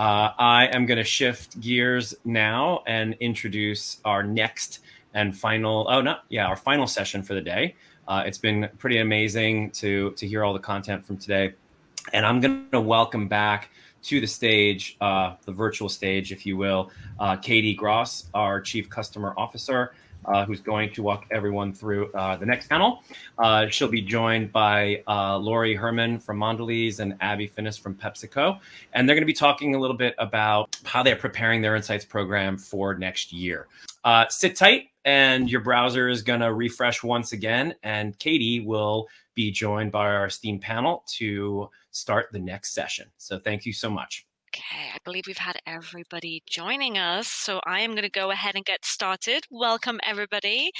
Uh, I am going to shift gears now and introduce our next and final, oh, no, yeah, our final session for the day. Uh, it's been pretty amazing to, to hear all the content from today. And I'm going to welcome back to the stage, uh, the virtual stage, if you will, uh, Katie Gross, our Chief Customer Officer, uh, who's going to walk everyone through uh, the next panel. Uh, she'll be joined by uh, Lori Herman from Mondelez and Abby Finnis from PepsiCo. And they're going to be talking a little bit about how they're preparing their Insights program for next year. Uh, sit tight and your browser is going to refresh once again. And Katie will be joined by our esteemed panel to start the next session. So thank you so much. Okay, I believe we've had everybody joining us. So I am going to go ahead and get started. Welcome, everybody.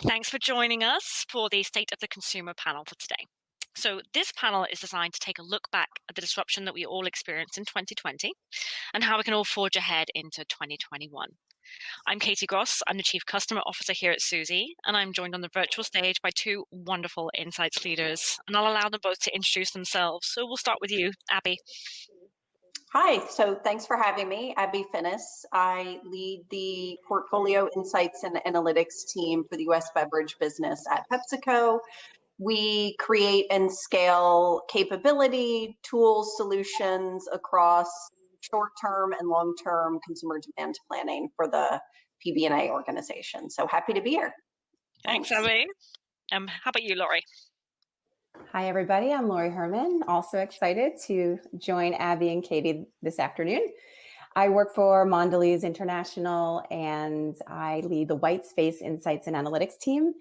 Thanks for joining us for the State of the Consumer panel for today. So this panel is designed to take a look back at the disruption that we all experienced in 2020 and how we can all forge ahead into 2021. I'm Katie Gross. I'm the Chief Customer Officer here at Suzy, and I'm joined on the virtual stage by two wonderful insights leaders. And I'll allow them both to introduce themselves. So we'll start with you, Abby. Hi, so thanks for having me, Abby Finnis. I lead the Portfolio Insights and Analytics team for the US beverage business at PepsiCo. We create and scale capability, tools, solutions across short-term and long-term consumer demand planning for the PBNA organization. So happy to be here. Thanks, Abby. Um, how about you, Lori? Hi, everybody. I'm Lori Herman. Also excited to join Abby and Katie this afternoon. I work for Mondelez International and I lead the White Space Insights and Analytics team.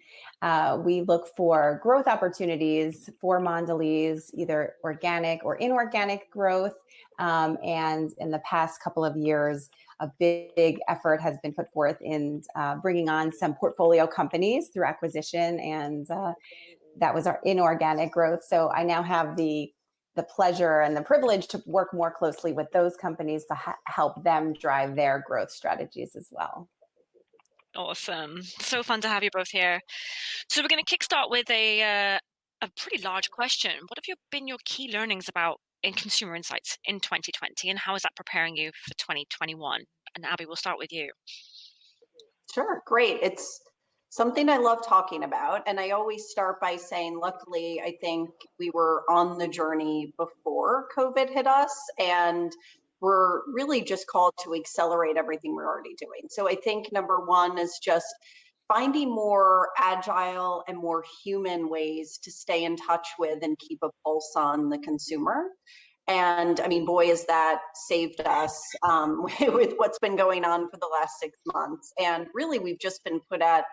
Uh, we look for growth opportunities for Mondelez, either organic or inorganic growth. Um, and in the past couple of years, a big, big effort has been put forth in uh, bringing on some portfolio companies through acquisition and uh, that was our inorganic growth. So I now have the the pleasure and the privilege to work more closely with those companies to help them drive their growth strategies as well. Awesome. So fun to have you both here. So we're going to kickstart with a, uh, a pretty large question. What have you been your key learnings about in consumer insights in 2020 and how is that preparing you for 2021? And Abby, we'll start with you. Sure, great. It's something I love talking about. And I always start by saying, luckily, I think we were on the journey before COVID hit us. And we're really just called to accelerate everything we're already doing. So I think number one is just finding more agile and more human ways to stay in touch with and keep a pulse on the consumer. And I mean, boy, has that saved us um, with what's been going on for the last six months. And really, we've just been put at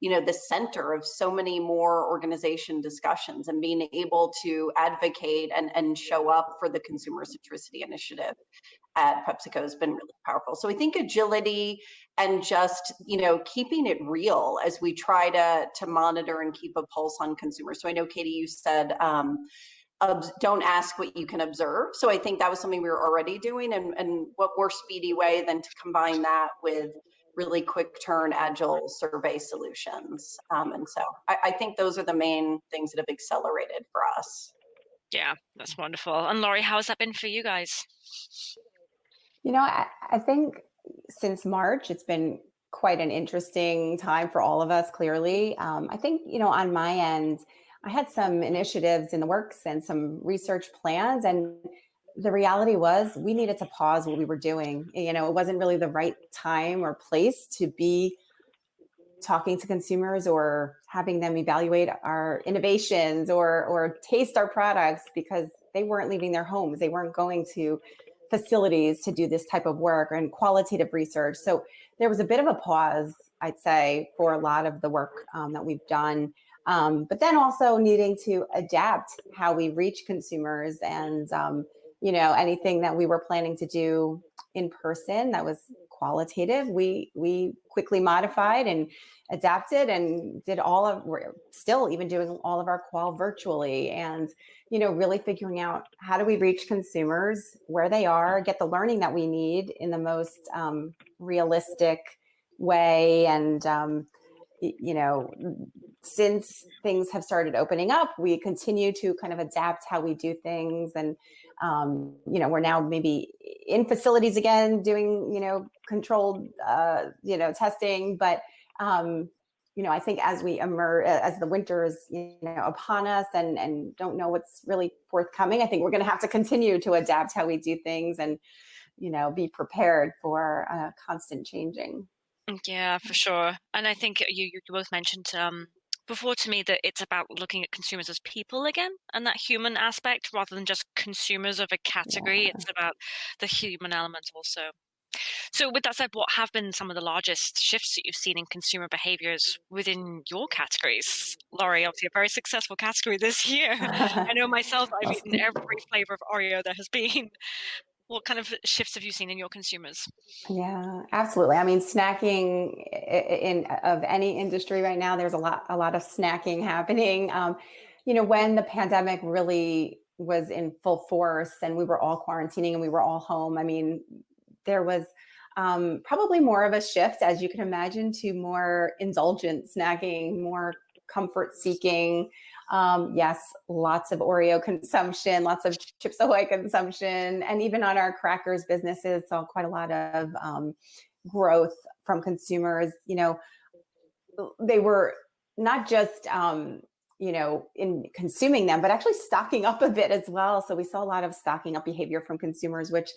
you know the center of so many more organization discussions and being able to advocate and, and show up for the consumer centricity initiative at PepsiCo has been really powerful. So I think agility and just you know keeping it real as we try to to monitor and keep a pulse on consumers. So I know Katie, you said um, don't ask what you can observe. So I think that was something we were already doing, and and what more speedy way than to combine that with really quick turn agile survey solutions. Um, and so I, I, think those are the main things that have accelerated for us. Yeah, that's wonderful. And Lori, how has that been for you guys? You know, I, I think since March, it's been quite an interesting time for all of us, clearly. Um, I think, you know, on my end, I had some initiatives in the works and some research plans and the reality was we needed to pause what we were doing. You know, it wasn't really the right time or place to be talking to consumers or having them evaluate our innovations or or taste our products because they weren't leaving their homes. They weren't going to facilities to do this type of work and qualitative research. So there was a bit of a pause, I'd say, for a lot of the work um, that we've done. Um, but then also needing to adapt how we reach consumers and um, you know, anything that we were planning to do in person that was qualitative, we we quickly modified and adapted and did all of we're still even doing all of our qual virtually and you know really figuring out how do we reach consumers where they are get the learning that we need in the most um, realistic way and um, you know since things have started opening up we continue to kind of adapt how we do things and um, you know, we're now maybe in facilities again doing, you know, controlled, uh, you know, testing. But, um, you know, I think as we emerge, as the winter is, you know, upon us and, and don't know what's really forthcoming, I think we're going to have to continue to adapt how we do things and, you know, be prepared for uh, constant changing. Yeah, for sure. And I think you, you both mentioned um, before to me that it's about looking at consumers as people again and that human aspect rather than just consumers of a category. Yeah. It's about the human element also. So, with that said, what have been some of the largest shifts that you've seen in consumer behaviors within your categories? Lori, obviously a very successful category this year. I know myself, I've eaten every flavor of Oreo there has been what kind of shifts have you seen in your consumers? Yeah, absolutely. I mean, snacking in, of any industry right now, there's a lot a lot of snacking happening. Um, you know, when the pandemic really was in full force and we were all quarantining and we were all home, I mean, there was um, probably more of a shift, as you can imagine, to more indulgent snacking, more comfort seeking. Um, yes, lots of Oreo consumption, lots of Chips Ahoy consumption, and even on our crackers businesses, saw quite a lot of um, growth from consumers. You know, they were not just um, you know in consuming them, but actually stocking up a bit as well. So we saw a lot of stocking up behavior from consumers, which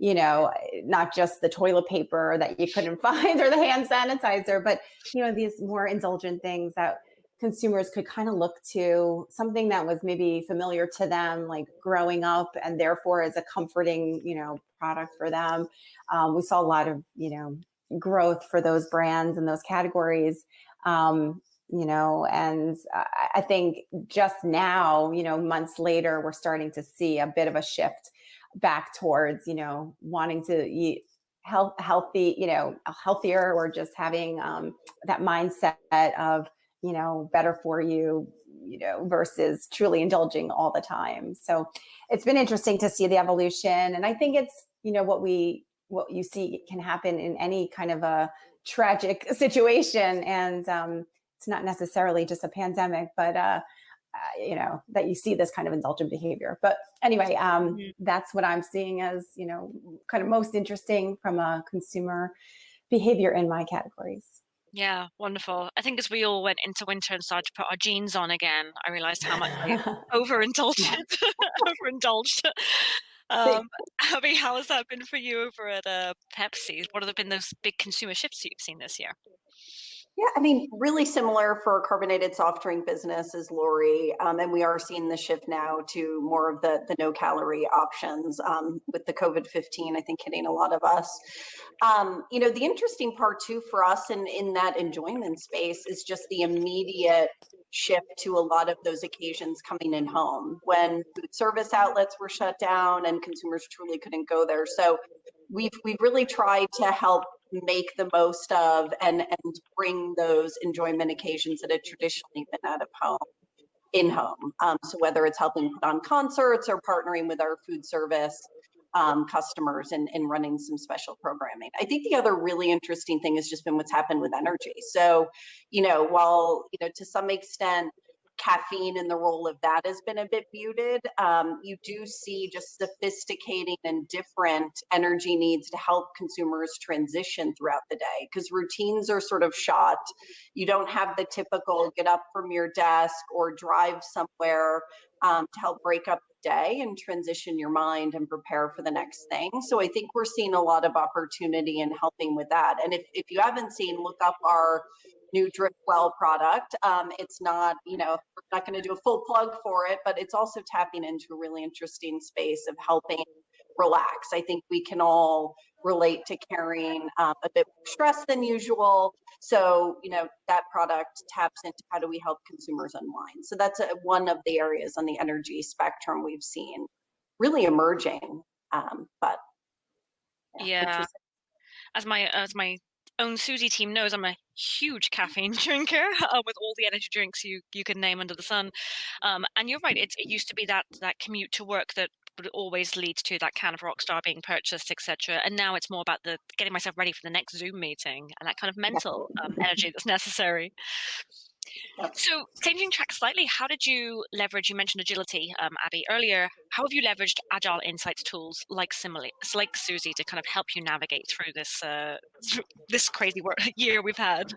you know, not just the toilet paper that you couldn't find or the hand sanitizer, but you know these more indulgent things that consumers could kind of look to something that was maybe familiar to them, like growing up, and therefore is a comforting, you know, product for them. Um, we saw a lot of, you know, growth for those brands and those categories. Um, you know, and I think just now, you know, months later, we're starting to see a bit of a shift back towards, you know, wanting to eat health, healthy, you know, healthier or just having um, that mindset of you know, better for you, you know, versus truly indulging all the time. So it's been interesting to see the evolution. And I think it's, you know, what we, what you see can happen in any kind of a tragic situation. And um, it's not necessarily just a pandemic, but, uh, uh, you know, that you see this kind of indulgent behavior. But anyway, um, mm-hmm. that's what I'm seeing as, you know, kind of most interesting from a consumer behavior in my categories. Yeah, wonderful. I think as we all went into winter and started to put our jeans on again, I realized how much I overindulged. overindulged. Um, Abby, how has that been for you over at uh, Pepsi? What have been those big consumer shifts you've seen this year? Yeah, I mean, really similar for carbonated soft drink business as Lori, um, and we are seeing the shift now to more of the the no calorie options um, with the COVID fifteen. I think hitting a lot of us. Um, you know, the interesting part too for us in in that enjoyment space is just the immediate shift to a lot of those occasions coming in home when food service outlets were shut down and consumers truly couldn't go there. So we've we've really tried to help make the most of and and bring those enjoyment occasions that had traditionally been out of home in home. Um, so whether it's helping put on concerts or partnering with our food service um, customers and, and running some special programming. I think the other really interesting thing has just been what's happened with energy. So, you know, while, you know, to some extent, caffeine and the role of that has been a bit muted. Um, you do see just sophisticating and different energy needs to help consumers transition throughout the day because routines are sort of shot. You don't have the typical get up from your desk or drive somewhere um, to help break up the day and transition your mind and prepare for the next thing. So I think we're seeing a lot of opportunity in helping with that. And if, if you haven't seen, look up our new drip well product. Um, it's not, you know, we're not going to do a full plug for it, but it's also tapping into a really interesting space of helping relax. I think we can all relate to carrying um, a bit more stress than usual. So, you know, that product taps into how do we help consumers unwind. So that's a, one of the areas on the energy spectrum we've seen really emerging. Um, but yeah, yeah. as my as my own Suzy team knows I'm a huge caffeine drinker uh, with all the energy drinks you you can name under the sun. Um, and you're right; it used to be that that commute to work that would always lead to that can of Rockstar being purchased, etc. And now it's more about the getting myself ready for the next Zoom meeting and that kind of mental um, energy that's necessary. So, changing track slightly, how did you leverage? You mentioned agility, um, Abby, earlier. How have you leveraged agile insights tools like Simile, like Suzy, to kind of help you navigate through this uh, this crazy year we've had?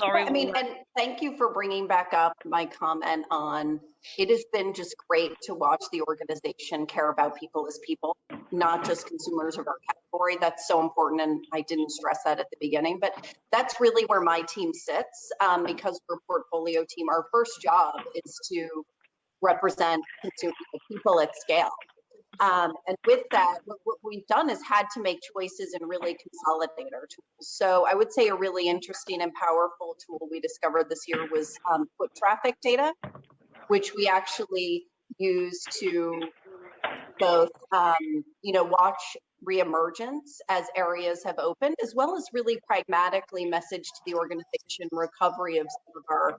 Lori, I mean, and thank you for bringing back up my comment on. It has been just great to watch the organization care about people as people, not just consumers of our category. That's so important, and I didn't stress that at the beginning. But that's really where my team sits um, because we're portfolio team. Our first job is to represent people at scale. Um, and with that, what, what, we've done is had to make choices and really consolidate our tools. So I would say a really interesting and powerful tool we discovered this year was um, foot traffic data, which we actually use to both, um, you know, watch reemergence as areas have opened, as well as really pragmatically message to the organization recovery of some of our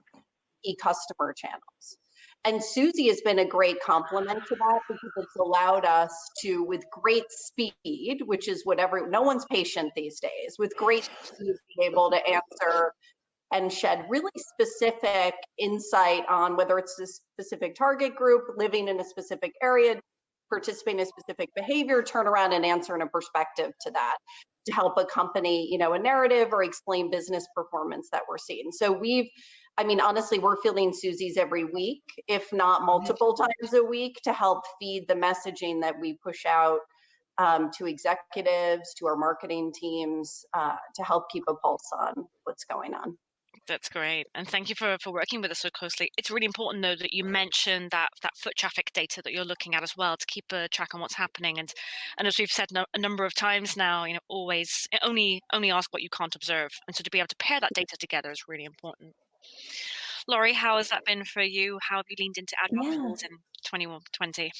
e-customer channels. And Suzy has been a great complement to that because it's allowed us to, with great speed, which is whatever, no one's patient these days, with great speed, be able to answer and shed really specific insight on whether it's a specific target group, living in a specific area, participating in a specific behavior, turn around and answer in a perspective to that to help accompany, you know, a narrative or explain business performance that we're seeing. So we've, I mean, honestly, we're filling Suzy's every week, if not multiple times a week, to help feed the messaging that we push out um, to executives, to our marketing teams, uh, to help keep a pulse on what's going on. That's great, and thank you for, for working with us so closely. It's really important, though, that you mentioned that that foot traffic data that you're looking at as well to keep a track on what's happening. And and as we've said no, a number of times now, you know, always only only ask what you can't observe, and so to be able to pair that data together is really important. Lori, how has that been for you? How have you leaned into agile yeah. in 2020?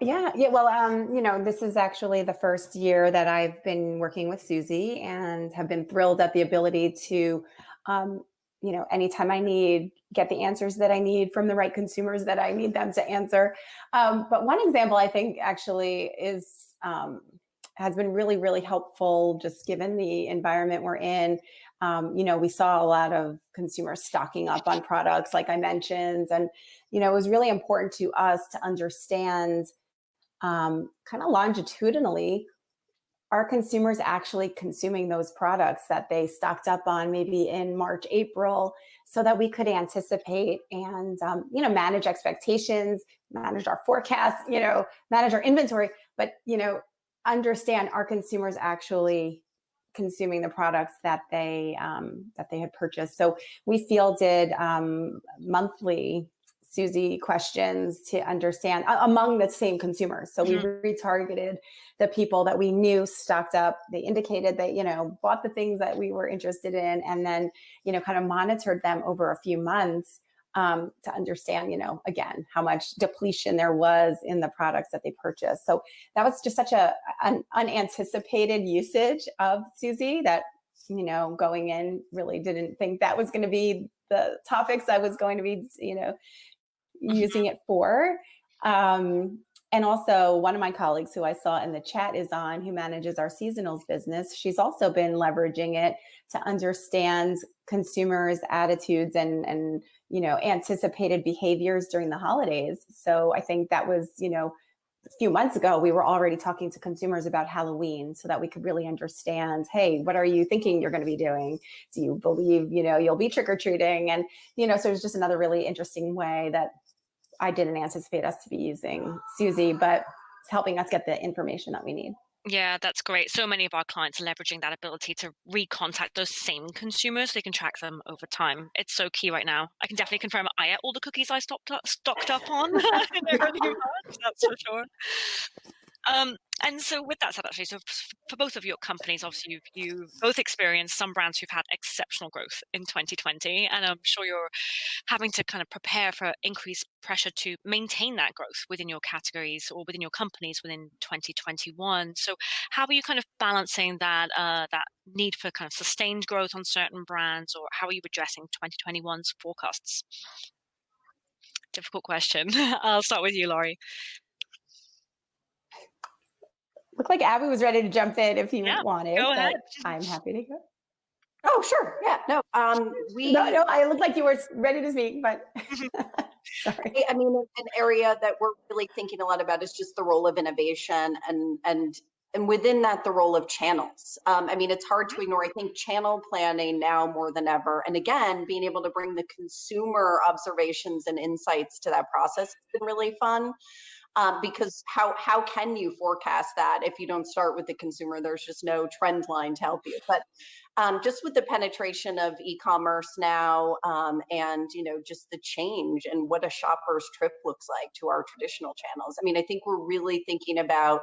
Yeah, yeah. Well, um, you know, this is actually the first year that I've been working with Suzy and have been thrilled at the ability to um, you know, anytime I need, get the answers that I need from the right consumers that I need them to answer. Um, but one example I think actually is, um, has been really, really helpful just given the environment we're in. Um, you know, we saw a lot of consumers stocking up on products like I mentioned, and, you know, it was really important to us to understand um, kind of longitudinally are consumers actually consuming those products that they stocked up on maybe in March, April, so that we could anticipate and um, you know manage expectations, manage our forecasts, you know, manage our inventory, but you know understand our consumers actually consuming the products that they um, that they had purchased. So we fielded um, monthly Suzy questions to understand uh, among the same consumers. So we mm -hmm. retargeted the people that we knew stocked up. They indicated that, you know, bought the things that we were interested in and then, you know, kind of monitored them over a few months um, to understand, you know, again, how much depletion there was in the products that they purchased. So that was just such a an unanticipated usage of Suzy that, you know, going in really didn't think that was going to be the topics I was going to be, you know, using it for. Um, and also one of my colleagues who I saw in the chat is on who manages our seasonals business. She's also been leveraging it to understand consumers attitudes and, and, you know, anticipated behaviors during the holidays. So I think that was, you know, a few months ago, we were already talking to consumers about Halloween so that we could really understand, hey, what are you thinking you're going to be doing? Do you believe, you know, you'll be trick or treating? And, you know, so it's just another really interesting way that I didn't anticipate us to be using Suzy, but it's helping us get the information that we need. Yeah, that's great. So many of our clients are leveraging that ability to recontact those same consumers so they can track them over time. It's so key right now. I can definitely confirm I ate all the cookies I stocked up, stocked up on that's for sure. Um, and so with that said, actually, so for both of your companies, obviously you've, you both experienced some brands who've had exceptional growth in 2020, and I'm sure you're having to kind of prepare for increased pressure to maintain that growth within your categories or within your companies within 2021. So how are you kind of balancing that uh, that need for kind of sustained growth on certain brands, or how are you addressing 2021's forecasts? Difficult question. I'll start with you, Lori. Looked like Abby was ready to jump in if he yeah, wanted. Go ahead. I'm happy to go. Oh, sure. Yeah. No. Um, we. No, no. I looked like you were ready to speak, but sorry. I mean, an area that we're really thinking a lot about is just the role of innovation and and and within that, the role of channels. Um, I mean, it's hard to ignore. I think channel planning now more than ever, and again, being able to bring the consumer observations and insights to that process has been really fun um, because how how can you forecast that if you don't start with the consumer? There's just no trend line to help you. But um, just with the penetration of e-commerce now, um, and you know, just the change and what a shopper's trip looks like to our traditional channels. I mean, I think we're really thinking about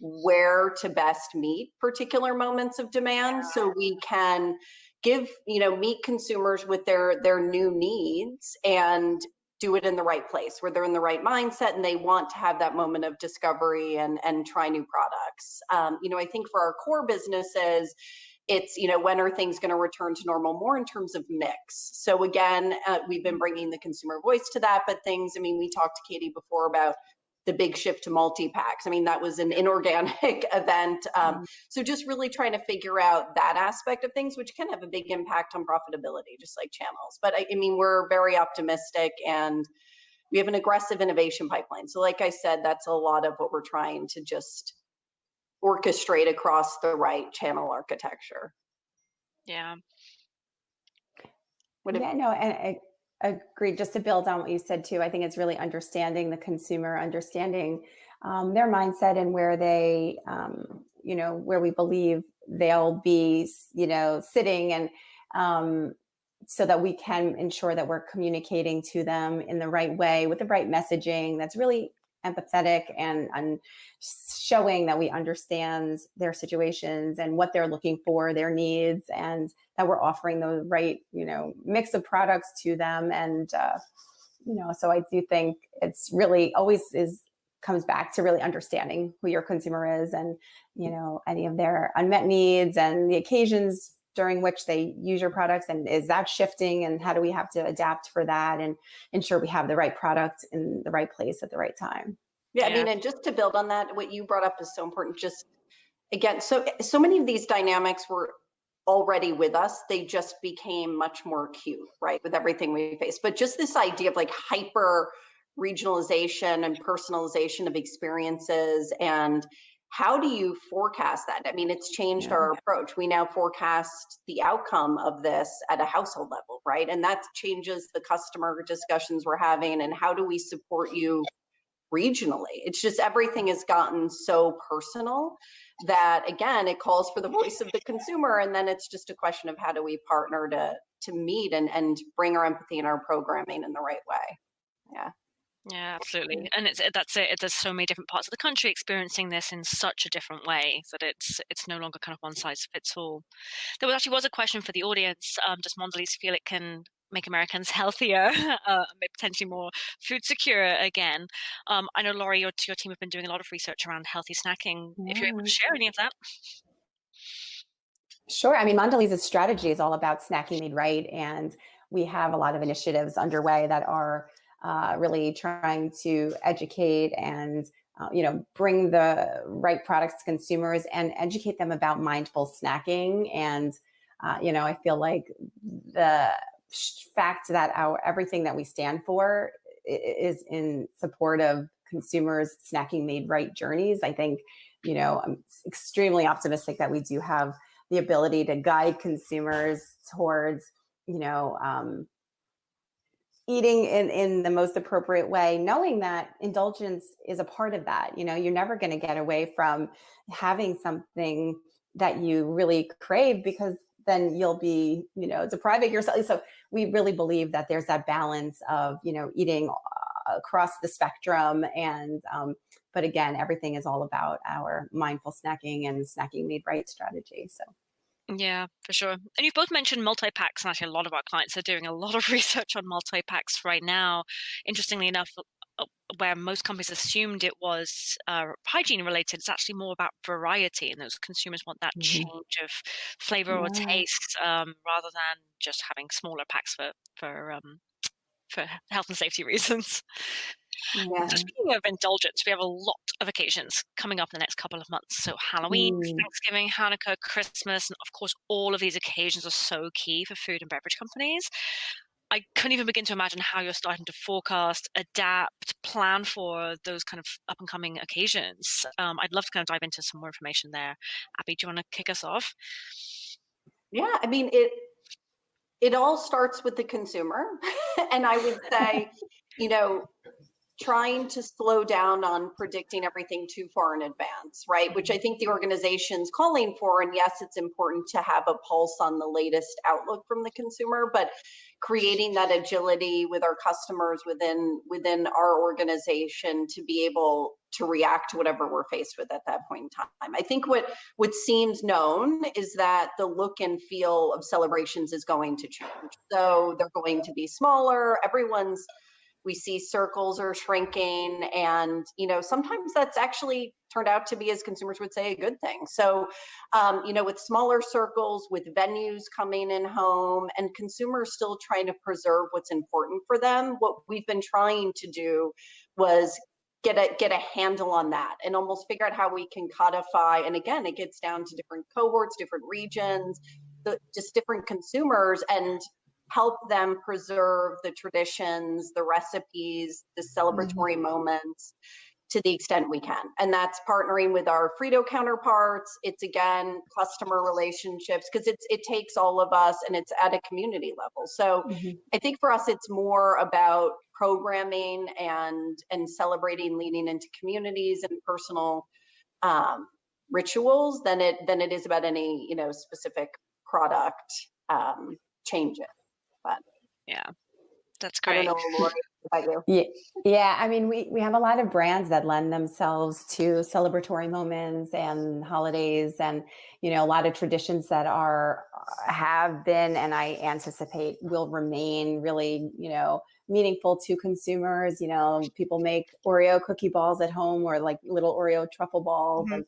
where to best meet particular moments of demand so we can give you know meet consumers with their their new needs and do it in the right place where they're in the right mindset and they want to have that moment of discovery and and try new products. Um, you know i think for our core businesses it's you know when are things going to return to normal? More in terms of mix. So again uh, we've been bringing the consumer voice to that but things i mean we talked to katie before about the big shift to multi-packs. I mean, that was an inorganic event. Um, mm-hmm. So just really trying to figure out that aspect of things, which can have a big impact on profitability, just like channels. But I, I mean, we're very optimistic and we have an aggressive innovation pipeline. So like I said, that's a lot of what we're trying to just orchestrate across the right channel architecture. Yeah. What yeah, if, no, and Agreed. Just to build on what you said too, I think it's really understanding the consumer, understanding um, their mindset and where they, um, you know, where we believe they'll be, you know, sitting and um, so that we can ensure that we're communicating to them in the right way with the right messaging that's really empathetic and, and showing that we understand their situations and what they're looking for, their needs, and that we're offering the right, you know, mix of products to them. And, uh, you know, so I do think it's really always is comes back to really understanding who your consumer is and, you know, any of their unmet needs and the occasions during which they use your products and is that shifting and how do we have to adapt for that and ensure we have the right product in the right place at the right time yeah, yeah. i mean and just to build on that what you brought up is so important just again so so many of these dynamics were already with us they just became much more acute right with everything we face but just this idea of like hyper regionalization and personalization of experiences and how do you forecast that? I mean, it's changed yeah. our approach. We now forecast the outcome of this at a household level, right? And that changes the customer discussions we're having and how do we support you regionally? It's just everything has gotten so personal that again, it calls for the voice of the consumer. And then it's just a question of how do we partner to to meet and, and bring our empathy and our programming in the right way. Yeah. Yeah, absolutely, and it's that's it. There's so many different parts of the country experiencing this in such a different way that it's it's no longer kind of one size fits all. There was actually was a question for the audience. Um, does Mondelez feel it can make Americans healthier, uh, potentially more food secure again? Um, I know Lori, your your team have been doing a lot of research around healthy snacking. Yeah. If you're able to share any of that. Sure. I mean, Mondelez's strategy is all about snacking made right, and we have a lot of initiatives underway that are uh, really trying to educate and uh, you know bring the right products to consumers and educate them about mindful snacking. And uh, you know i feel like the fact that our everything that we stand for is in support of consumers snacking made right journeys i think you know i'm extremely optimistic that we do have the ability to guide consumers towards you know um, eating in, in the most appropriate way, knowing that indulgence is a part of that. You know, you're never going to get away from having something that you really crave because then you'll be, you know, depriving yourself. So we really believe that there's that balance of, you know, eating uh, across the spectrum. And, um, but again, everything is all about our mindful snacking and snacking made right strategy. So. Yeah, for sure. And you've both mentioned multi packs, and actually, a lot of our clients are doing a lot of research on multi packs right now. Interestingly enough, uh, where most companies assumed it was uh, hygiene related, it's actually more about variety, and those consumers want that mm-hmm. change of flavor yeah. or taste um, rather than just having smaller packs for for um, for health and safety reasons. Yeah. So speaking of indulgence, we have a lot of occasions coming up in the next couple of months. So Halloween, mm. Thanksgiving, Hanukkah, Christmas, and of course, all of these occasions are so key for food and beverage companies. I couldn't even begin to imagine how you're starting to forecast, adapt, plan for those kind of up and coming occasions. Um, I'd love to kind of dive into some more information there. Abby, do you want to kick us off? Yeah, I mean it. It all starts with the consumer, and I would say, you know, trying to slow down on predicting everything too far in advance, right? Which mm-hmm. I think the organization's calling for. And yes, it's important to have a pulse on the latest outlook from the consumer, but creating that agility with our customers within within our organization to be able to react to whatever we're faced with at that point in time. I think what what seems known is that the look and feel of celebrations is going to change. So they're going to be smaller. Everyone's we see circles are shrinking and you know sometimes that's actually turned out to be as consumers would say a good thing. So um, you know with smaller circles with venues coming in home and consumers still trying to preserve what's important for them what we've been trying to do was get a get a handle on that and almost figure out how we can codify and again it gets down to different cohorts different regions the, just different consumers and help them preserve the traditions, the recipes, the celebratory mm-hmm. moments to the extent we can. And that's partnering with our Frito counterparts. It's again customer relationships because it's it takes all of us and it's at a community level. So mm-hmm. I think for us it's more about programming and and celebrating leading into communities and personal um, rituals than it than it is about any you know specific product um, changes. But yeah, that's great. I don't know, Lori, about you. Yeah, yeah. I mean, we we have a lot of brands that lend themselves to celebratory moments and holidays, and you know, a lot of traditions that are have been, and I anticipate will remain really, you know, meaningful to consumers. You know, people make Oreo cookie balls at home or like little Oreo truffle balls, mm-hmm. and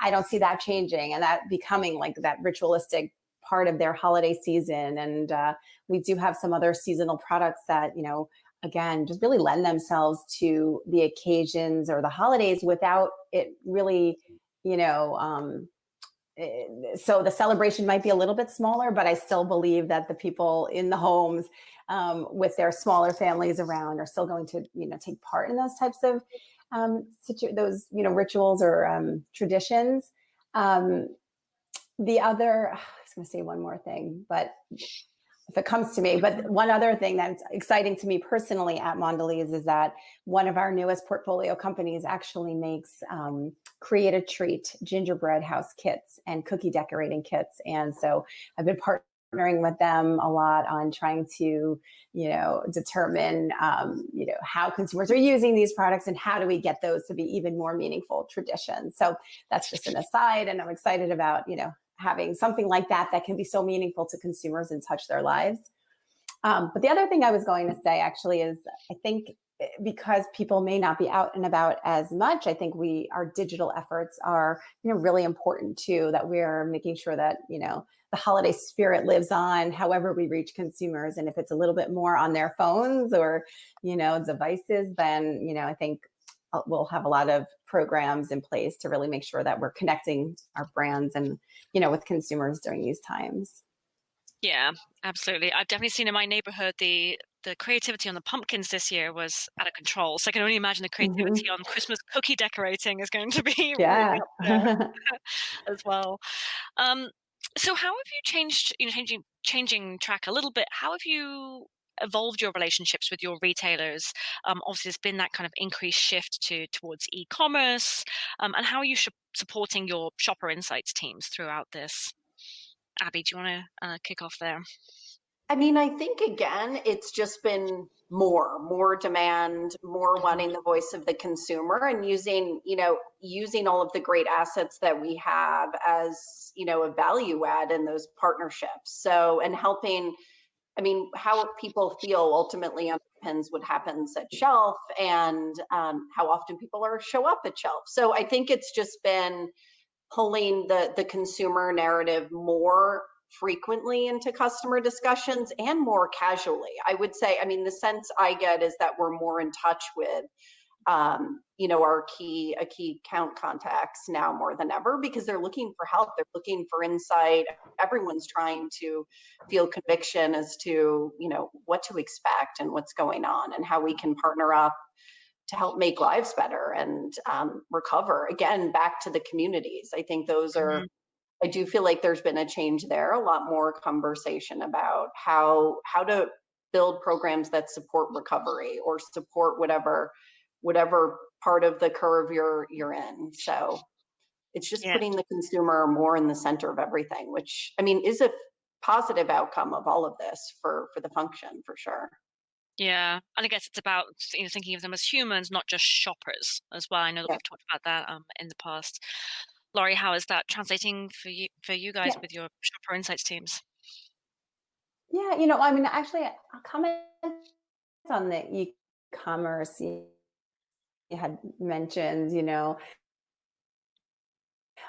I, I don't see that changing and that becoming like that ritualistic part of their holiday season. And uh, we do have some other seasonal products that, you know, again, just really lend themselves to the occasions or the holidays without it really, you know, um, eh, so the celebration might be a little bit smaller, but I still believe that the people in the homes um, with their smaller families around are still going to, you know, take part in those types of um, those, you know, rituals or um, traditions. Um, the other, I was going to say one more thing, but if it comes to me. But one other thing that's exciting to me personally at Mondelez is that one of our newest portfolio companies actually makes um, create a treat gingerbread house kits and cookie decorating kits. And so I've been partnering with them a lot on trying to, you know, determine, um, you know, how consumers are using these products and how do we get those to be even more meaningful traditions. So that's just an aside, and I'm excited about, you know, having something like that that can be so meaningful to consumers and touch their lives. Um, but the other thing I was going to say actually is I think eh, because people may not be out and about as much, I think we our digital efforts are you know really important too. That we're making sure that you know the holiday spirit lives on, however we reach consumers, and if it's a little bit more on their phones or you know devices, then you know I think we'll have a lot of programs in place to really make sure that we're connecting our brands and you know with consumers during these times. Yeah absolutely. I've definitely seen in my neighborhood the the creativity on the pumpkins this year was out of control. So i can only imagine the creativity mm-hmm. on christmas cookie decorating is going to be yeah. really as well. Um, so how have you changed you know changing changing track a little bit? How have you evolved your relationships with your retailers? Um, obviously, there's been that kind of increased shift to towards e-commerce, um, and how are you supporting your shopper insights teams throughout this? Abby, do you want to uh, kick off there? I mean, I think again, it's just been more, more demand, more wanting the voice of the consumer and using, you know, using all of the great assets that we have as, you know, a value add in those partnerships. So, and helping I mean, how people feel ultimately depends what happens at shelf and um, how often people are show up at shelf. So I think it's just been pulling the the consumer narrative more frequently into customer discussions and more casually. I would say, I mean, the sense I get is that we're more in touch with um, you know, our key, a key count contacts now more than ever because they're looking for help. They're looking for insight. Everyone's trying to feel conviction as to, you know, what to expect and what's going on and how we can partner up to help make lives better and um, recover. Again, back to the communities. I think those are, mm -hmm. I do feel like there's been a change there, a lot more conversation about how how to build programs that support recovery or support whatever whatever part of the curve you're you're in. So it's just yeah. putting the consumer more in the center of everything, which I mean is a positive outcome of all of this for for the function for sure. Yeah, and I guess it's about you know thinking of them as humans, not just shoppers as well. I know that yeah. we've talked about that um, in the past. Lori, how is that translating for you for you guys yeah. with your shopper insights teams? Yeah, you know, I mean, actually, I'll comment on the e-commerce had mentioned, you know,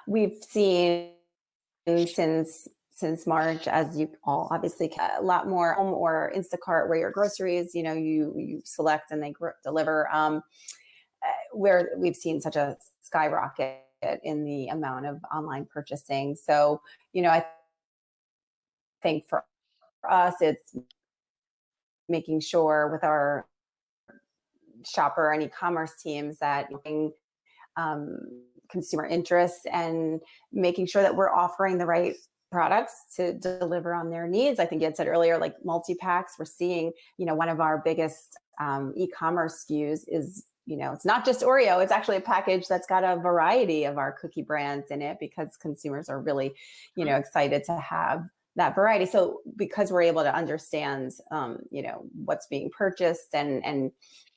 we've seen since since March, as you all obviously a lot more home or Instacart where your groceries, you know, you you select and they deliver. Um, uh, where we've seen such a skyrocket in the amount of online purchasing. So, you know, I think for us, it's making sure with our shopper and e-commerce teams that um, consumer interests and making sure that we're offering the right products to deliver on their needs. I think you had said earlier, like multi-packs, we're seeing, you know, one of our biggest um, e-commerce SKUs is, you know, it's not just Oreo, it's actually a package that's got a variety of our cookie brands in it because consumers are really, you know, excited to have that variety. So because we're able to understand, um, you know, what's being purchased and, and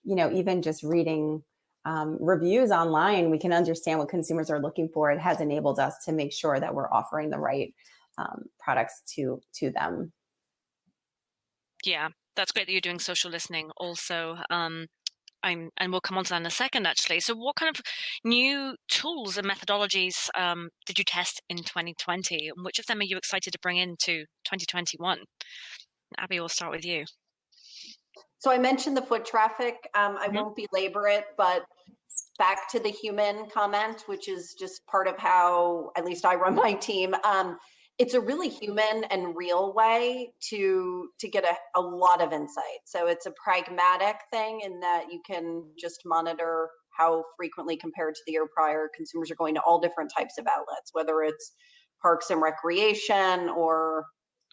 you know, even just reading um, reviews online, we can understand what consumers are looking for. It has enabled us to make sure that we're offering the right um, products to to them. Yeah, that's great that you're doing social listening also. Um, I'm, and we'll come on to that in a second, actually. So what kind of new tools and methodologies um, did you test in 2020? And which of them are you excited to bring into 2021? Abby, we'll start with you. So I mentioned the foot traffic. Um, I mm -hmm. won't belabor it, but back to the human comment, which is just part of how at least I run my team. Um, it's a really human and real way to to get a, a lot of insight. So it's a pragmatic thing in that you can just monitor how frequently compared to the year prior consumers are going to all different types of outlets, whether it's parks and recreation or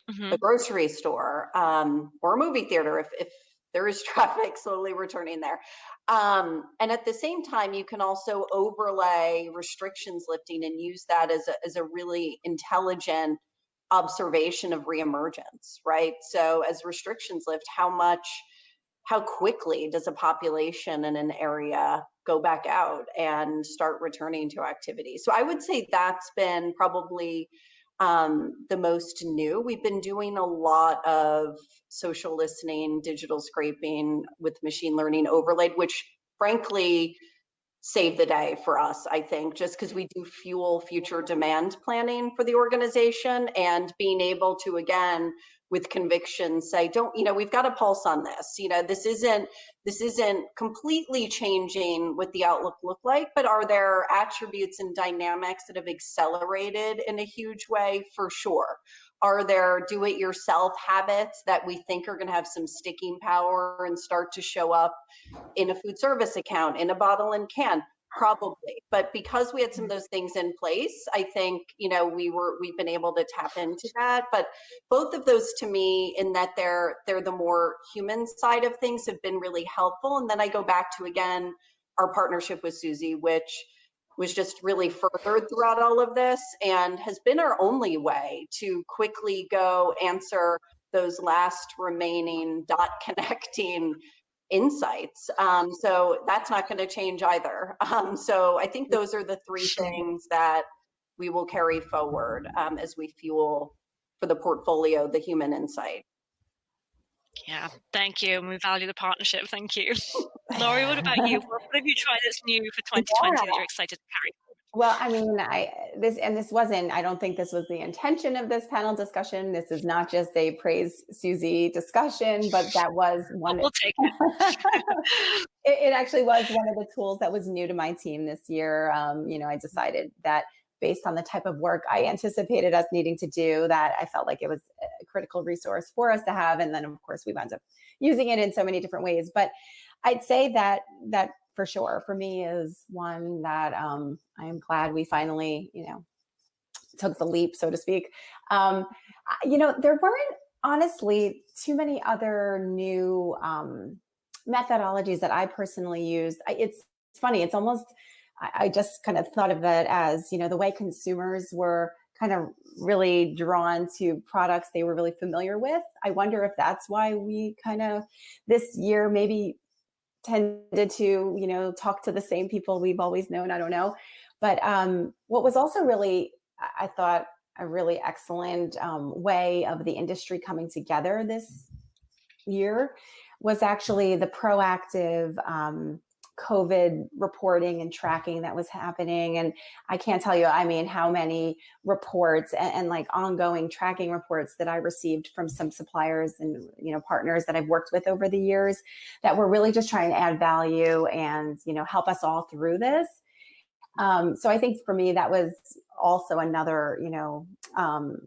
mm -hmm. the grocery store um, or a movie theater if, if there is traffic slowly returning there. Um, and at the same time, you can also overlay restrictions lifting and use that as a, as a really intelligent observation of reemergence, right? So as restrictions lift, how much, how quickly does a population in an area go back out and start returning to activity? So I would say that's been probably um, the most new. We've been doing a lot of social listening, digital scraping with machine learning overlaid, which frankly saved the day for us, I think, just because we do fuel future demand planning for the organization and being able to, again, with conviction say don't you know we've got a pulse on this you know this isn't this isn't completely changing what the outlook look like but are there attributes and dynamics that have accelerated in a huge way? For sure are there do it yourself habits that we think are going to have some sticking power and start to show up in a food service account in a bottle and can? Probably but because we had some of those things in place i think you know we were we've been able to tap into that but both of those to me in that they're they're the more human side of things have been really helpful and then i go back to again our partnership with suzy which was just really furthered throughout all of this and has been our only way to quickly go answer those last remaining dot connecting insights. Um, so that's not going to change either. Um, so I think those are the three things that we will carry forward um, as we fuel for the portfolio the human insight. Yeah, thank you. And we value the partnership. Thank you. Lori, what about you? What have you tried that's new for 2020 yeah. that you're excited to carry Well, I mean, I this and this wasn't. I don't think this was the intention of this panel discussion. This is not just a praise Suzy discussion, but that was one. We'll take it. it, it, actually was one of the tools that was new to my team this year. Um, you know, I decided that based on the type of work I anticipated us needing to do, that I felt like it was a critical resource for us to have. And then, of course, we wound up using it in so many different ways. But I'd say that that for sure for me is one that um, I am glad we finally, you know, took the leap, so to speak. Um, you know, there weren't honestly too many other new um, methodologies that I personally used. It's funny, it's almost, I, just kind of thought of it as, you know, the way consumers were kind of really drawn to products they were really familiar with. I wonder if that's why we kind of this year maybe tended to, you know, talk to the same people we've always known. I don't know. But um, what was also really, I thought, a really excellent um, way of the industry coming together this year was actually the proactive um, COVID reporting and tracking that was happening. And I can't tell you, I mean, how many reports and, and, like ongoing tracking reports that I received from some suppliers and, you know, partners that I've worked with over the years that were really just trying to add value and, you know, help us all through this. Um, so I think for me, that was also another, you know, um,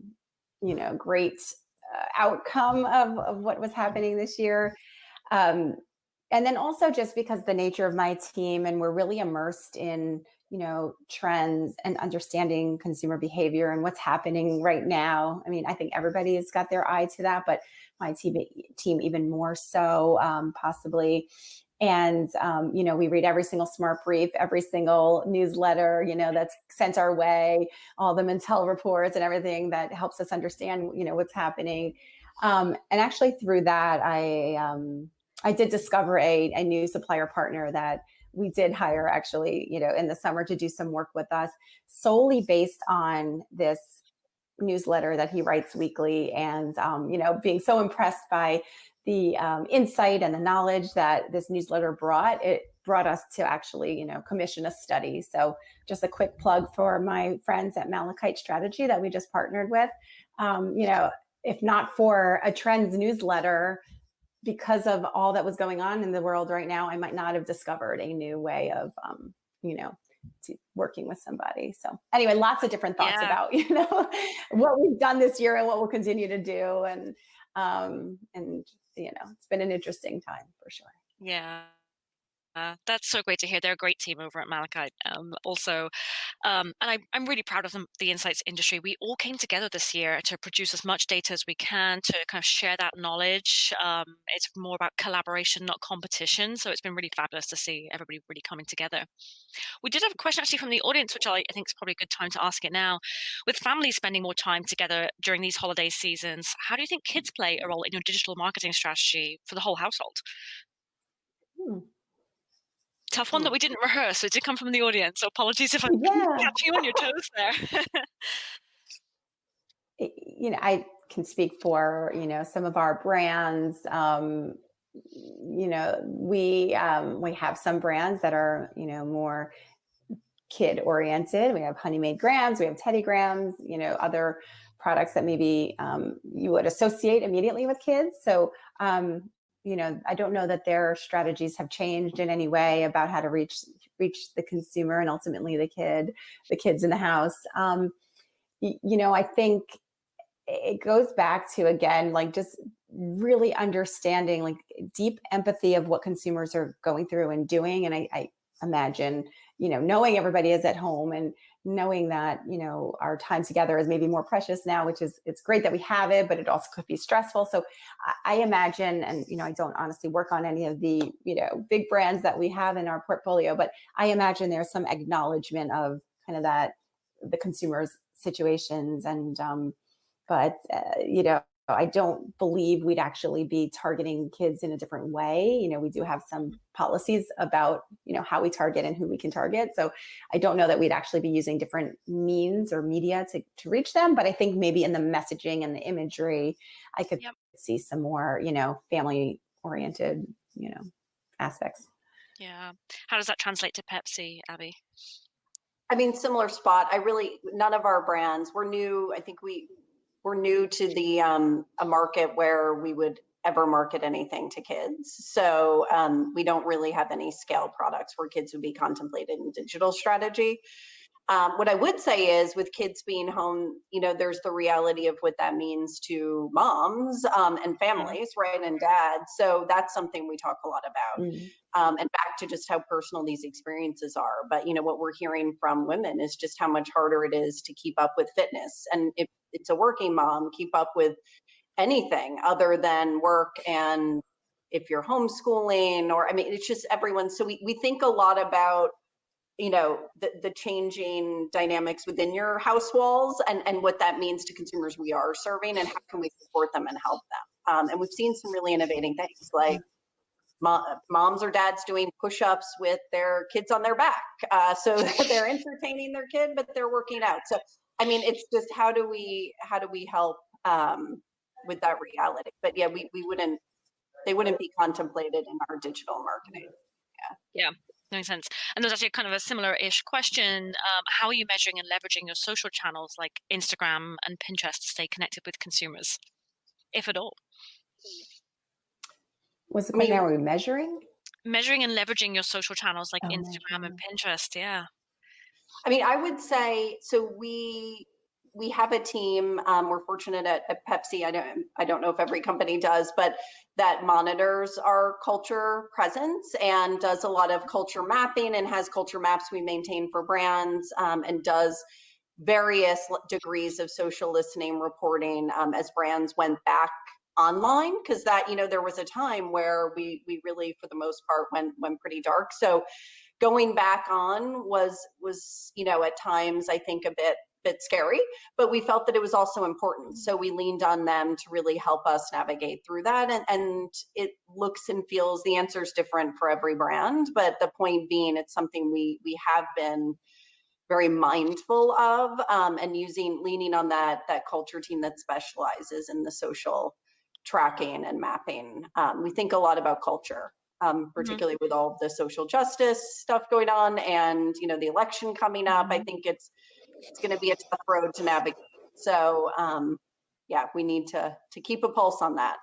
you know, great uh, outcome of, of what was happening this year. Um, and then also just because the nature of my team and we're really immersed in you know trends and understanding consumer behavior and what's happening right now. I mean i think everybody has got their eye to that but my team team even more so um, possibly. And um, you know we read every single smart brief every single newsletter you know that's sent our way all the Mintel reports and everything that helps us understand you know what's happening. Um, and actually through that i um, I did discover a, a new supplier partner that we did hire actually, you know, in the summer to do some work with us solely based on this newsletter that he writes weekly and, um, you know, being so impressed by the um, insight and the knowledge that this newsletter brought, it brought us to actually, you know, commission a study. So just a quick plug for my friends at Malachite Strategy that we just partnered with. Um, you know, if not for a trends newsletter, because of all that was going on in the world right now, I might not have discovered a new way of, um, you know, working with somebody. So anyway, lots of different thoughts yeah. about, you know, what we've done this year and what we'll continue to do. And, um, and, you know, it's been an interesting time for sure. Yeah. Uh, that's so great to hear. They're a great team over at Malachite. Um, also, um, and I, I'm really proud of them, the insights industry. We all came together this year to produce as much data as we can to kind of share that knowledge. Um, it's more about collaboration, not competition. So it's been really fabulous to see everybody really coming together. We did have a question actually from the audience, which I, I think is probably a good time to ask it now. With families spending more time together during these holiday seasons, how do you think kids play a role in your digital marketing strategy for the whole household? Hmm tough one that we didn't rehearse. It did come from the audience. So apologies if I'm yeah. catching you on your toes there. you know, I can speak for, you know, some of our brands. Um, you know, we um, we have some brands that are, you know, more kid oriented. We have Honey Maid Grahams, we have Teddy Grahams, you know, other products that maybe um, you would associate immediately with kids. So um, you know, I don't know that their strategies have changed in any way about how to reach reach the consumer and ultimately the kid, the kids in the house. Um, you, know, I think it goes back to again, like just really understanding like deep empathy of what consumers are going through and doing. And I, I imagine, you know, knowing everybody is at home and knowing that you know our time together is maybe more precious now which is it's great that we have it but it also could be stressful. So i, imagine and you know i don't honestly work on any of the you know big brands that we have in our portfolio but i imagine there's some acknowledgement of kind of that the consumers situations and um but uh, you know I don't believe we'd actually be targeting kids in a different way. You know, we do have some mm-hmm. policies about, you know, how we target and who we can target. So I don't know that we'd actually be using different means or media to, to reach them. But I think maybe in the messaging and the imagery, I could yep. see some more, you know, family oriented, you know, aspects. Yeah. How does that translate to Pepsi, Abby? I mean, similar spot. I really, none of our brands, we're new. I think we, we're new to the, um, a market where we would ever market anything to kids. So um, we don't really have any scale products where kids would be contemplated in digital strategy. Um, what I would say is with kids being home, you know, there's the reality of what that means to moms um, and families, right, and dads. So that's something we talk a lot about. Mm -hmm. and back to just how personal these experiences are. But, you know, what we're hearing from women is just how much harder it is to keep up with fitness. And if it's a working mom, keep up with anything other than work and if you're homeschooling or, I mean, it's just everyone. So we, we think a lot about you know the, the changing dynamics within your house walls and and what that means to consumers we are serving and how can we support them and help them um, and we've seen some really innovating things like moms or dads doing push-ups with their kids on their back uh, so they're entertaining their kid but they're working out so i mean it's just how do we how do we help um, with that reality but yeah we, we wouldn't they wouldn't be contemplated in our digital marketing yeah yeah makes sense. And there's actually kind of a similar-ish question. Um, how are you measuring and leveraging your social channels like Instagram and Pinterest to stay connected with consumers, if at all? Was the question, are we measuring? Measuring and leveraging your social channels like oh, Instagram and Pinterest, yeah. I mean, I would say, so we we have a team. Um, we're fortunate at, at, Pepsi. I don't I don't know if every company does, but that monitors our culture presence and does a lot of culture mapping and has culture maps we maintain for brands um, and does various degrees of social listening reporting um, as brands went back online because that you know there was a time where we we really for the most part went went pretty dark so going back on was was you know at times i think a bit bit scary, but we felt that it was also important. So we leaned on them to really help us navigate through that. And, and it looks and feels, the answer is different for every brand, but the point being, it's something we, we have been very mindful of um, and using, leaning on that, that culture team that specializes in the social tracking and mapping. Um, we think a lot about culture. Um, mm-hmm. particularly mm -hmm. with all the social justice stuff going on and you know the election coming up i mm-hmm. think it's it's going to be a tough road to navigate. So um, yeah, we need to to keep a pulse on that.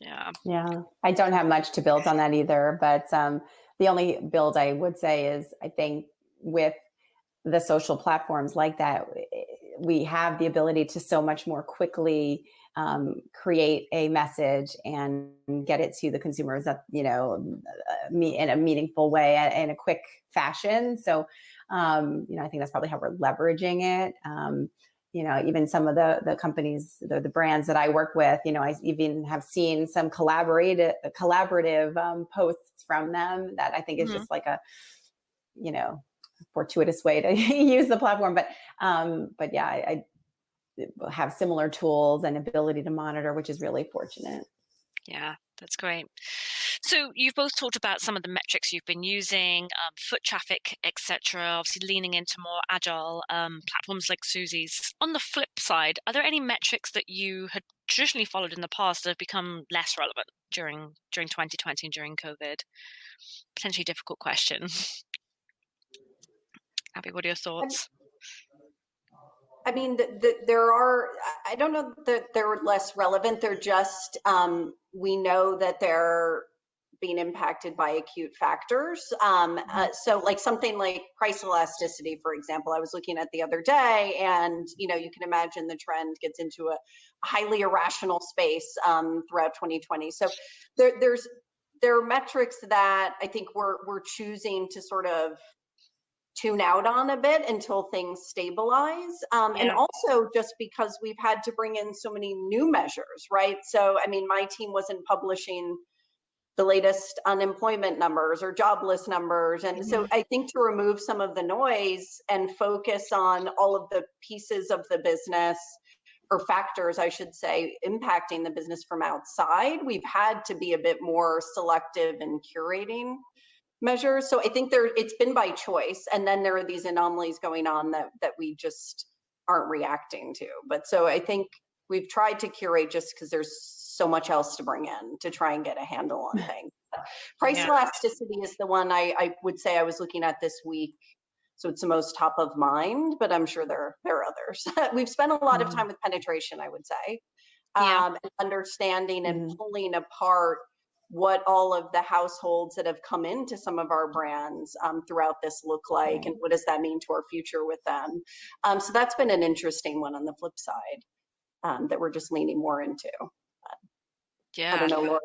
yeah. Yeah. I don't have much to build on that either, but um, the only build I would say is I think with the social platforms like that, we have the ability to so much more quickly um, create a message and get it to the consumers that, you know, uh, in a meaningful way in a quick fashion. So um, you know, I think that's probably how we're leveraging it. Um, you know, even some of the the companies, the, the brands that I work with, you know, I even have seen some collaborative collaborative um, posts from them that I think is mm -hmm. just like a, you know, fortuitous way to use the platform. But um, but yeah, I, I have similar tools and ability to monitor, which is really fortunate. Yeah, that's great. So you've both talked about some of the metrics you've been using, um, foot traffic, etc. Obviously, leaning into more agile um, platforms like Suzy's. On the flip side, are there any metrics that you had traditionally followed in the past that have become less relevant during during 2020 and during COVID? Potentially difficult question. Abby, what are your thoughts? I mean, the, the, there are, I don't know that they're less relevant. They're just, um, we know that they're being impacted by acute factors. Um, uh, mm-hmm. so like something like price elasticity, for example, I was looking at the other day and, you know, you can imagine the trend gets into a highly irrational space um, throughout 2020. So there, there's, there are metrics that I think we're, we're choosing to sort of tune out on a bit until things stabilize. Um, yeah. And also just because we've had to bring in so many new measures, right? So, I mean, my team wasn't publishing the latest unemployment numbers or jobless numbers. And mm-hmm. so I think to remove some of the noise and focus on all of the pieces of the business or factors, I should say, impacting the business from outside, we've had to be a bit more selective in curating measures. So I think there it's been by choice. And then there are these anomalies going on that that we just aren't reacting to. But so I think we've tried to curate just because there's so much else to bring in to try and get a handle on things. Price yeah. elasticity is the one I, I would say I was looking at this week So it's the most top of mind, but I'm sure there, there are others. We've spent a lot of Mhm. time with penetration, I would say, Yeah. um, and understanding and Mhm. pulling apart what all of the households that have come into some of our brands um, throughout this look like, and what does that mean to our future with them? Um, so that's been an interesting one on the flip side um, that we're just leaning more into. I Yeah. don't know, Lori.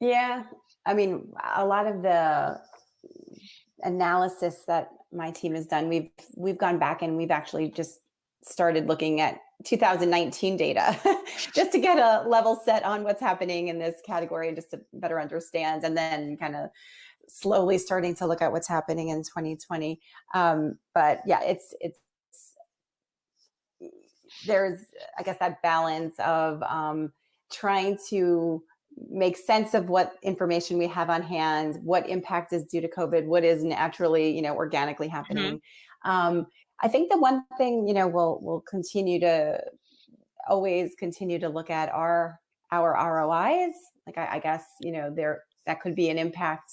Yeah, I mean, a lot of the analysis that my team has done, we've we've gone back and we've actually just started looking at 2019 data just to get a level set on what's happening in this category and just to better understand and then kind of slowly starting to look at what's happening in 2020 um, but yeah it's it's there's i guess that balance of um, trying to make sense of what information we have on hand what impact is due to covid what is naturally you know organically happening. Um, i think the one thing you know we'll we'll continue to always continue to look at our our rois like I, I guess you know there that could be an impact.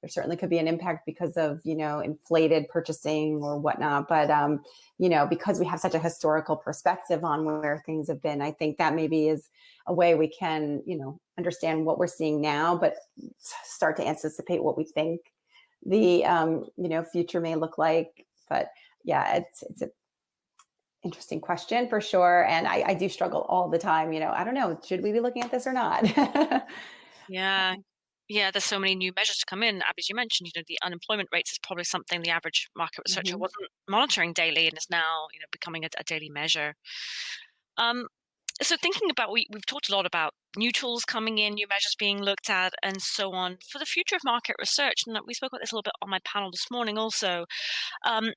There certainly could be an impact because of you know inflated purchasing or whatnot but um you know because we have such a historical perspective on where things have been i think that maybe is a way we can you know understand what we're seeing now but start to anticipate what we think the um you know future may look like. But yeah it's it's a interesting question for sure and I, I do struggle all the time you know i don't know should we be looking at this or not Yeah. Yeah, there's so many new measures to come in. As you mentioned, you know, the unemployment rates is probably something the average market researcher Mhm. wasn't monitoring daily and is now, you know, becoming a, a daily measure. Um, so thinking about we we've talked a lot about new tools coming in, new measures being looked at, and so on. For the future of market research, and we spoke about this a little bit on my panel this morning also. Um,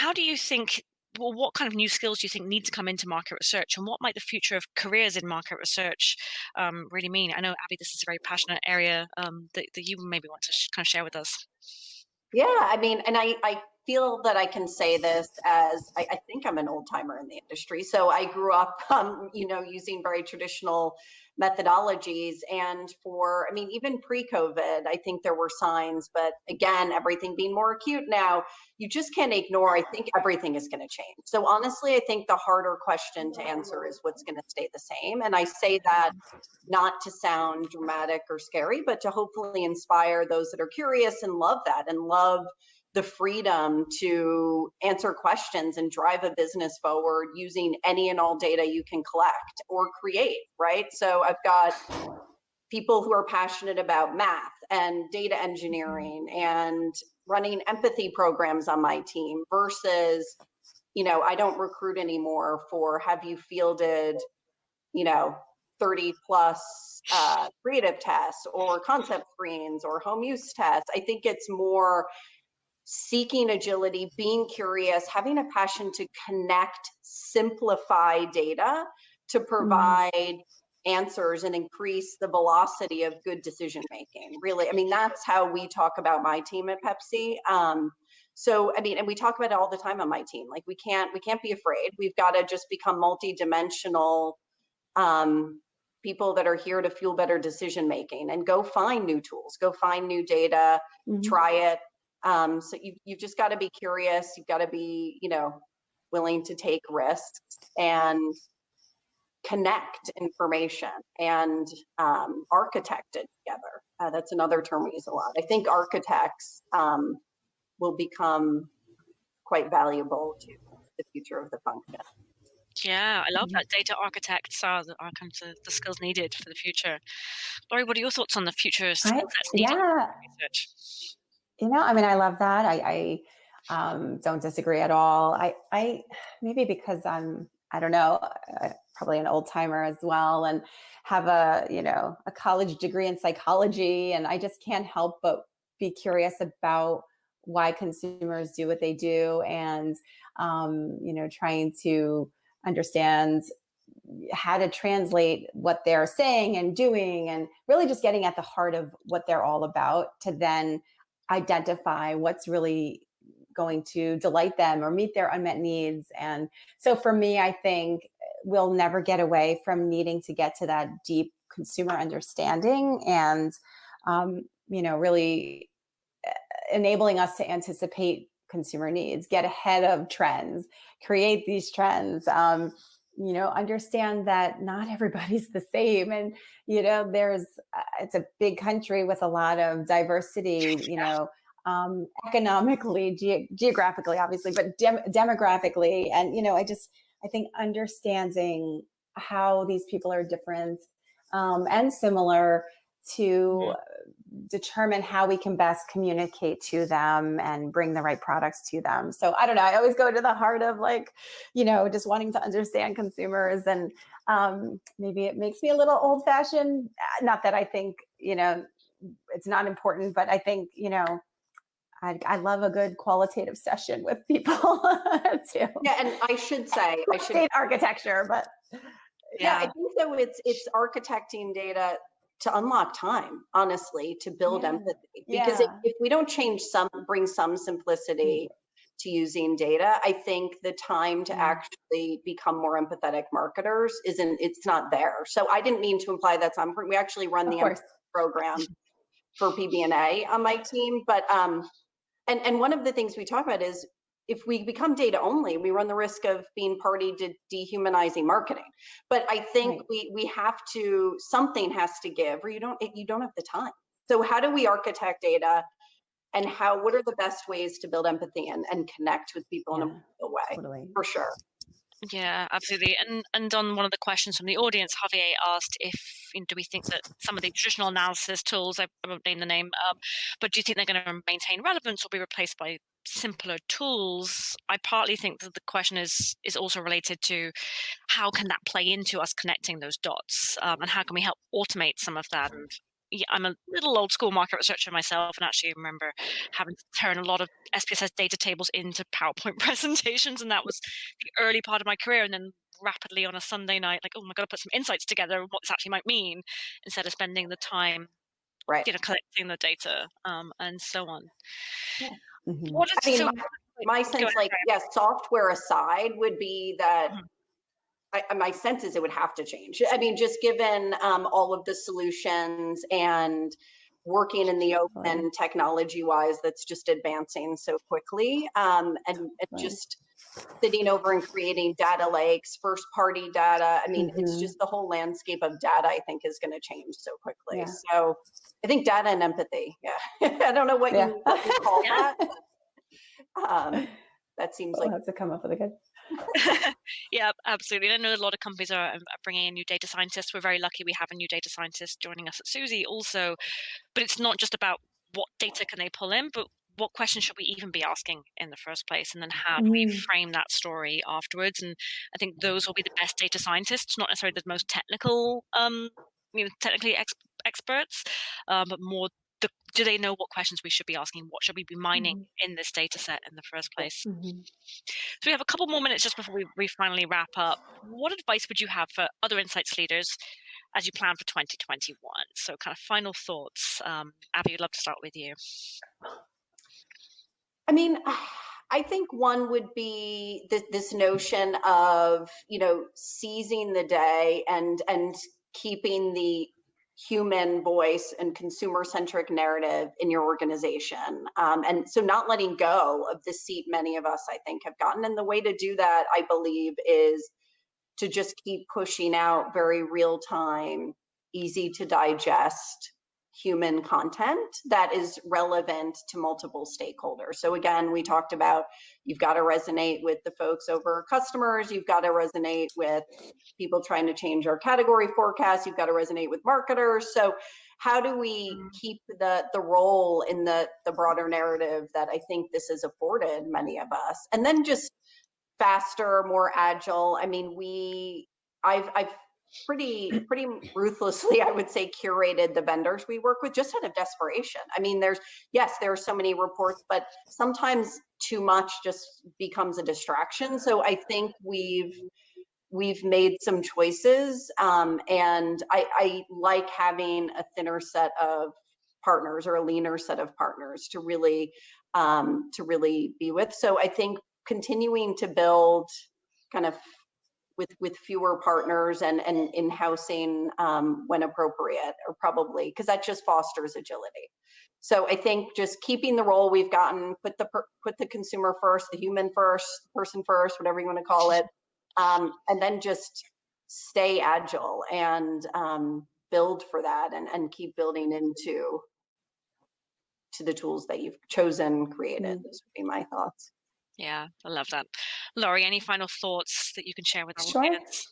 how do you think well, what kind of new skills do you think need to come into market research and what might the future of careers in market research um, really mean? I know, Abby, this is a very passionate area um, that, that you maybe want to kind of share with us. Yeah, I mean, and I, I feel that I can say this as I, I think I'm an old timer in the industry. So I grew up, um, you know, using very traditional methodologies. And for, I mean, even pre COVID, I think there were signs, but again, everything being more acute now, you just can't ignore. I think everything is going to change. So honestly, I think the harder question to answer is what's going to stay the same. And I say that not to sound dramatic or scary, but to hopefully inspire those that are curious and love that and love the freedom to answer questions and drive a business forward using any and all data you can collect or create, right? So I've got people who are passionate about math and data engineering and running empathy programs on my team versus, you know, I don't recruit anymore for have you fielded, you know, 30 plus uh, creative tests or concept screens or home use tests. I think it's more seeking agility, being curious, having a passion to connect, simplify data to provide answers and increase the velocity of good decision making. Really, I mean, that's how we talk about my team at Pepsi. Um, so, I mean, and we talk about it all the time on my team. Like, we can't we can't be afraid. We've got to just become multi-dimensional um, people that are here to fuel better decision making and go find new tools, go find new data, Mhm. try it. Um, so you you've just got to be curious. You've got to be, you know, willing to take risks and connect information and um, architect it together. Uh, that's another term we use a lot. I think architects um, will become quite valuable to the future of the function. Yeah, I love Mhm. that. Data architects are, the, are kind of the, the skills needed for the future. Lori, what are your thoughts on the future skill I, sets needed in yeah, research? You know, I mean, I love that. I, I um, don't disagree at all. I, I maybe because I'm, I don't know, uh, probably an old timer as well, and have a, you know, a college degree in psychology, and I just can't help but be curious about why consumers do what they do, and um, you know, trying to understand how to translate what they're saying and doing, and really just getting at the heart of what they're all about to then identify what's really going to delight them or meet their unmet needs. And so for me, I think we'll never get away from needing to get to that deep consumer understanding and, um, you know, really enabling us to anticipate consumer needs, get ahead of trends, create these trends. Um, you know, understand that not everybody's the same, and you know, there's uh, it's a big country with a lot of diversity. You know. Um, economically, ge geographically, obviously, but dem demographically, and you know, I just I think understanding how these people are different um, and similar to determine how we can best communicate to them and bring the right products to them. So I don't know. I always go to the heart of like, you know, just wanting to understand consumers and um, maybe it makes me a little old fashioned. Uh, not that I think, you know, it's not important, but I think, you know, I, I love a good qualitative session with people too. Yeah, and I should say, I should architecture, but yeah. yeah, I think so. it's it's architecting data to unlock time, honestly, to build Yeah. empathy. Because if, Yeah. if we don't change some, bring some simplicity to using data, I think the time to Yeah. actually become more empathetic marketers isn't, it's not there. So I didn't mean to imply that's on, we actually run Of the program for PBNA on my team, but um, and and one of the things we talk about is if we become data only, we run the risk of being party to dehumanizing marketing. But I think Right. we we have to something has to give, or you don't you don't have the time. So how do we architect data, and how what are the best ways to build empathy and and connect with people in a way? totally. For sure. Yeah, absolutely. And and on one of the questions from the audience, Javier asked if you know, do we think that some of the traditional analysis tools, I won't name the name, um, but do you think they're going to maintain relevance or be replaced by simpler tools? I partly think that the question is is also related to how can that play into us connecting those dots, um, and how can we help automate some of that? Yeah, I'm a little old school market researcher myself, and actually remember having to turn a lot of SPSS data tables into PowerPoint presentations, and that was the early part of my career. And then rapidly on a Sunday night, like, oh my god, I put some insights together, what this actually might mean, instead of spending the time, Right. you know, collecting the data, um, and so on. Mhm. What is I mean, so? My Go sense, ahead, like, yes, software aside, would be that Mhm. I, I- my sense is it would have to change. I mean, just given um, all of the solutions and working in the open Totally. technology wise, that's just advancing so quickly, um, and, and Right. just sitting over and creating data lakes, first party data. I mean, it's Mhm. just the whole landscape of data. I think is going to change so quickly. Yeah. So I think data and empathy. Yeah, I don't know what Yeah. you you call Yeah. that. Um, that seems We'll like have to come up with a good. yeah, absolutely. And I know a lot of companies are, are bringing in new data scientists. We're very lucky we have a new data scientist joining us at Suzy also. But it's not just about what data can they pull in, but what questions should we even be asking in the first place? And then how do we Mm. frame that story afterwards? And I think those will be the best data scientists, not necessarily the most technical, um, you know, technically ex- experts, um, but more do they know what questions we should be asking? What should we be mining Mhm. in this data set in the first place? Mhm. So we have a couple more minutes just before we, we finally wrap up. What advice would you have for other insights leaders as you plan for 2021? So kind of final thoughts. Um, Abby, I'd love to start with you. I mean, I think one would be this, this notion of you know seizing the day and and keeping the human voice and consumer centric narrative in your organization. Um, and so not letting go of the seat many of us i think have gotten. And the way to do that i believe is to just keep pushing out very real time easy to digest human content that is relevant to multiple stakeholders. So again, we talked about you've got to resonate with the folks over customers, you've got to resonate with people trying to change our category forecast, you've got to resonate with marketers. So how do we mm-hmm. keep the the role in the the broader narrative that I think this has afforded many of us? And then just faster, more agile. I mean, we I've I've pretty pretty ruthlessly i would say curated the vendors we work with just out of desperation. I mean there's yes there are so many reports but sometimes too much just becomes a distraction. So i think we've we've made some choices um, and I, I like having a thinner set of partners or a leaner set of partners to really um, to really be with. So i think continuing to build kind of with with fewer partners and and in housing um, when appropriate, or probably because that just fosters agility. So I think just keeping the role we've gotten, put the put the consumer first, the human first, person first, whatever you want to call it, um, and then just stay agile and um, build for that, and and keep building into to the tools that you've chosen, created. Mm. Those would be my thoughts. Yeah, I love that. Lori, any final thoughts that you can share with our sure. audience?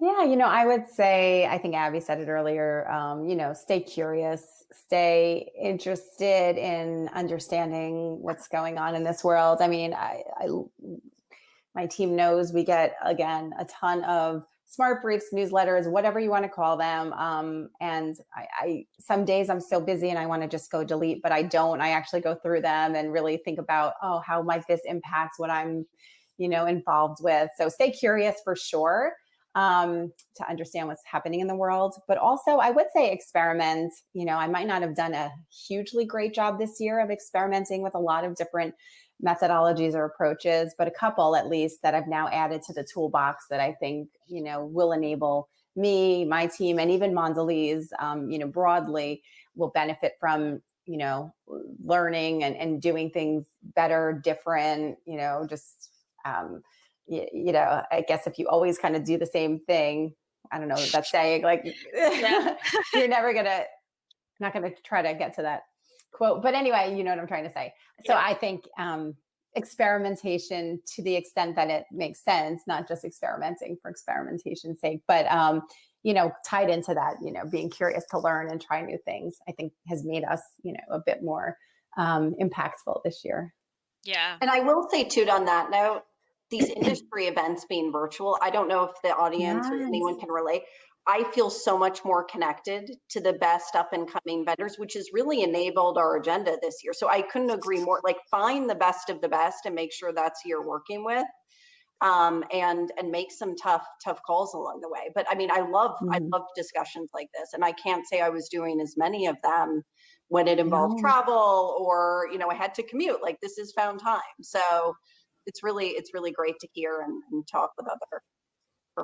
Yeah, you know, I would say, I think Abby said it earlier, um, you know, stay curious, stay interested in understanding what's going on in this world. I mean, I, I my team knows we get, again, a ton of smart briefs, newsletters, whatever you want to call them. Um, and I, I, some days I'm so busy and I want to just go delete, but I don't. I actually go through them and really think about, oh, how might this impact what I'm, you know, involved with. So stay curious for sure um, to understand what's happening in the world. But also, I would say experiment. You know, I might not have done a hugely great job this year of experimenting with a lot of different methodologies or approaches, but a couple at least that I've now added to the toolbox that I think, you know, will enable me, my team, and even Mondelez, um, you know, broadly will benefit from, you know, learning and, and doing things better, different, you know, just, um, you, you know, I guess if you always kind of do the same thing, I don't know that's saying like, you're never gonna, not gonna try to get to that quote. But anyway, you know what I'm trying to say. So yeah. I think um, experimentation to the extent that it makes sense, not just experimenting for experimentation's sake, but um, you know, tied into that, you know, being curious to learn and try new things, I think has made us, you know, a bit more um, impactful this year. Yeah. And I will say too, on that note, these industry events being virtual, I don't know if the audience yes. or anyone can relate. I feel so much more connected to the best up and coming vendors, which has really enabled our agenda this year. So I couldn't agree more. Like find the best of the best and make sure that's who you're working with, um, and and make some tough tough calls along the way. But I mean, I love mm-hmm. I love discussions like this, and I can't say I was doing as many of them when it involved no. travel or you know I had to commute. Like this is found time, so it's really it's really great to hear and, and talk with other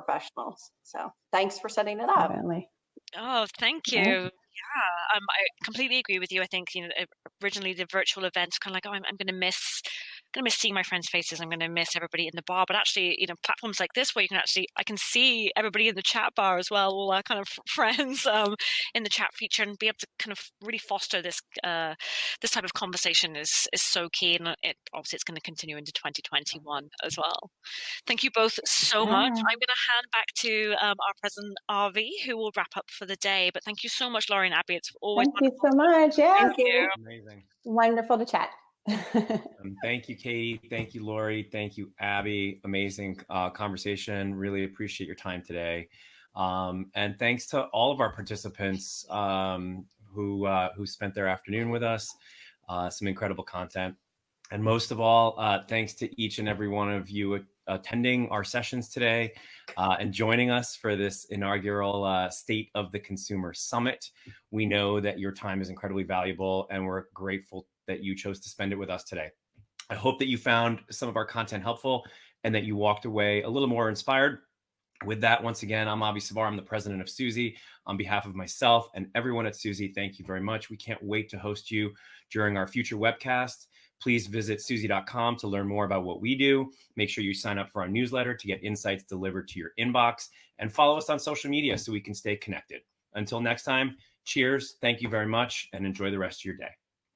professionals. So thanks for setting it up. Definitely. Oh, thank you. Yeah. yeah, um, I completely agree with you. I think you know originally the virtual events kind of like, oh, I'm, I'm going to miss going to miss seeing my friends' faces. I'm going to miss everybody in the bar. But actually, you know, platforms like this where you can actually, I can see everybody in the chat bar as well, all our kind of friends um, in the chat feature, and be able to kind of really foster this uh, this type of conversation is is so key, and it obviously it's going to continue into 2021 as well. Thank you both so yeah. much. I'm going to hand back to um, our president Avi, who will wrap up for the day. But thank you so much, Lori and Abby. It's always thank you so much. Yeah, thank you. Amazing. Wonderful to chat um, thank you, Katie. Thank you, Lori. Thank you, Abby. Amazing uh, conversation. Really appreciate your time today. Um, and thanks to all of our participants um, who uh, who spent their afternoon with us. Uh, some incredible content. And most of all, uh, thanks to each and every one of you attending our sessions today uh, and joining us for this inaugural uh, State of the Consumer Summit. We know that your time is incredibly valuable and we're grateful that you chose to spend it with us today. I hope that you found some of our content helpful and that you walked away a little more inspired. With that, once again, I'm Avi Savar. I'm the president of Suzy. On behalf of myself and everyone at Suzy, thank you very much. We can't wait to host you during our future webcasts. Please visit Suzy.com to learn more about what we do. Make sure you sign up for our newsletter to get insights delivered to your inbox and follow us on social media so we can stay connected. Until next time, cheers. Thank you very much and enjoy the rest of your day.